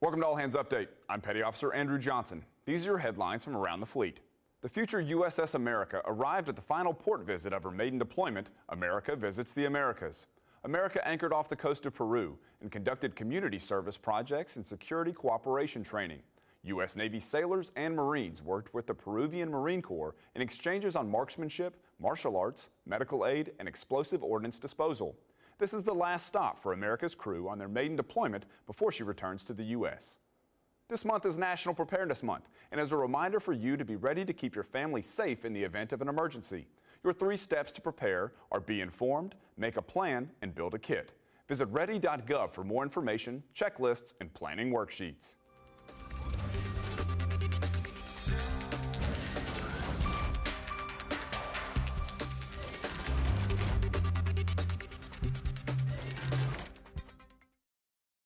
Welcome to All Hands Update. I'm Petty Officer Andrew Johnson. These are your headlines from around the fleet. The future USS America arrived at the final port visit of her maiden deployment, America Visits the Americas. America anchored off the coast of Peru and conducted community service projects and security cooperation training. U.S. Navy sailors and Marines worked with the Peruvian Marine Corps in exchanges on marksmanship, martial arts, medical aid, and explosive ordnance disposal. This is the last stop for America's crew on their maiden deployment before she returns to the U.S. This month is National Preparedness Month and is a reminder for you to be ready to keep your family safe in the event of an emergency. Your three steps to prepare are be informed, make a plan, and build a kit. Visit ready.gov for more information, checklists, and planning worksheets.